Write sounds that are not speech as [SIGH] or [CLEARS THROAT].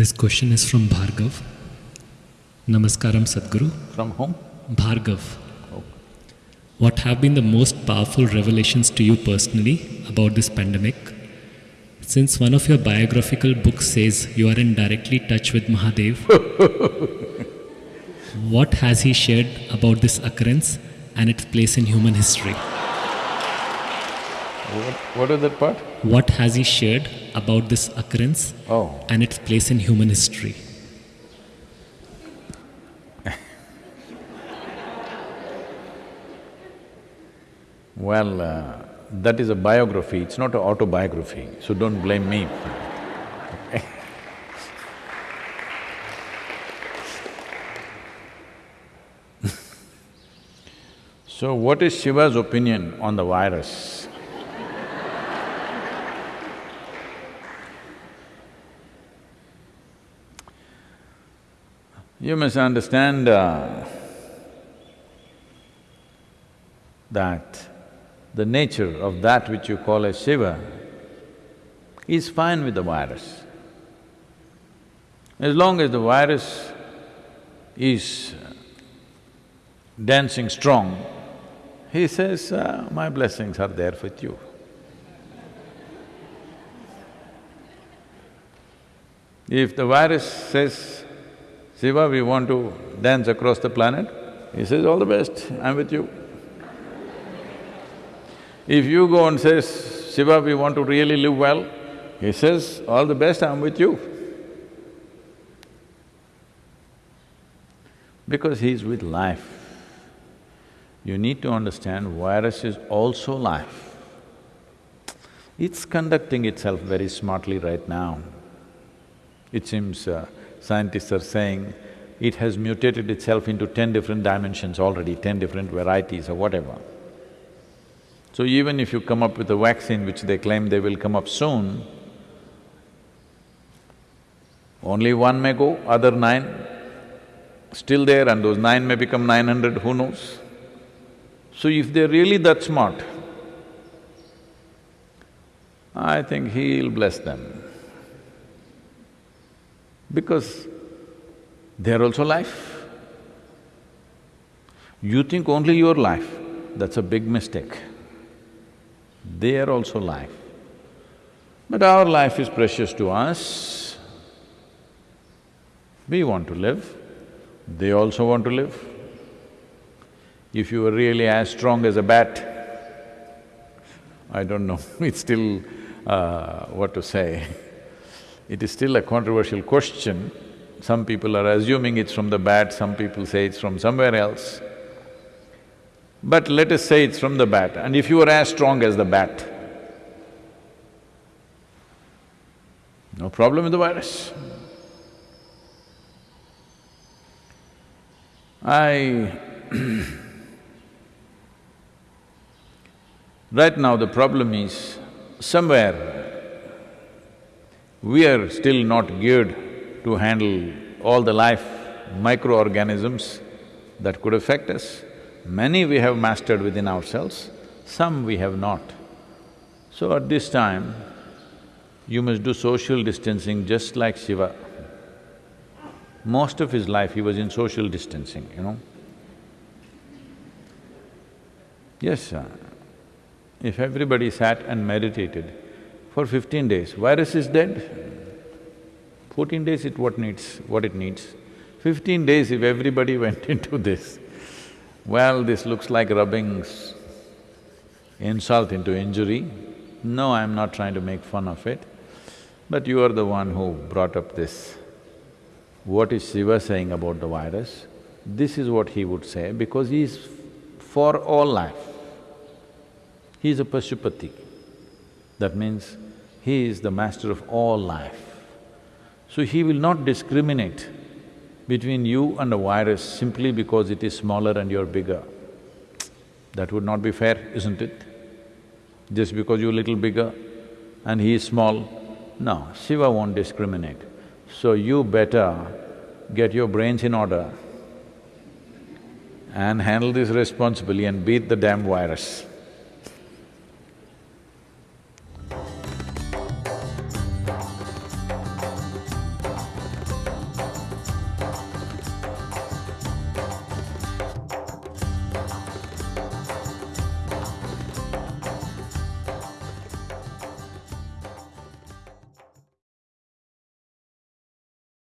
This question is from Bhargav. Namaskaram Sadhguru. From whom? Bhargav. Oh. What have been the most powerful revelations to you personally about this pandemic? Since one of your biographical books says you are in directly touch with Mahadev, [LAUGHS] what has he shared about this occurrence and its place in human history? What, what is that part? What has he shared about this occurrence Oh, and its place in human history? [LAUGHS] well, uh, that is a biography, it's not an autobiography, so don't blame me. [LAUGHS] so, what is Shiva's opinion on the virus? You must understand uh, that the nature of that which you call as Shiva is fine with the virus. As long as the virus is dancing strong, he says, uh, my blessings are there with you. If the virus says, Shiva, we want to dance across the planet, he says, all the best, I'm with you. If you go and says, Shiva, we want to really live well, he says, all the best, I'm with you. Because he's with life. You need to understand virus is also life. It's conducting itself very smartly right now. It seems uh, scientists are saying it has mutated itself into ten different dimensions already, ten different varieties or whatever. So even if you come up with a vaccine which they claim they will come up soon, only one may go, other nine still there and those nine may become nine hundred, who knows? So if they're really that smart, I think he'll bless them. Because they're also life. You think only your life, that's a big mistake. They are also life. But our life is precious to us. We want to live, they also want to live. If you were really as strong as a bat, I don't know, [LAUGHS] it's still, uh, what to say. [LAUGHS] It is still a controversial question. Some people are assuming it's from the bat, some people say it's from somewhere else. But let us say it's from the bat, and if you were as strong as the bat, no problem with the virus. I [CLEARS THROAT] Right now the problem is, somewhere we are still not geared to handle all the life microorganisms that could affect us. Many we have mastered within ourselves, some we have not. So at this time, you must do social distancing just like Shiva. Most of his life he was in social distancing, you know. Yes, uh, if everybody sat and meditated for fifteen days, virus is dead. Fourteen days it what needs… what it needs. Fifteen days if everybody [LAUGHS] went into this, well, this looks like rubbing insult into injury. No, I'm not trying to make fun of it, but you are the one who brought up this. What is Shiva saying about the virus? This is what he would say because he is for all life. He is a Pashupati. That means he is the master of all life. So he will not discriminate between you and a virus simply because it is smaller and you're bigger. That would not be fair, isn't it? Just because you're little bigger and he is small, no, Shiva won't discriminate. So you better get your brains in order and handle this responsibly and beat the damn virus.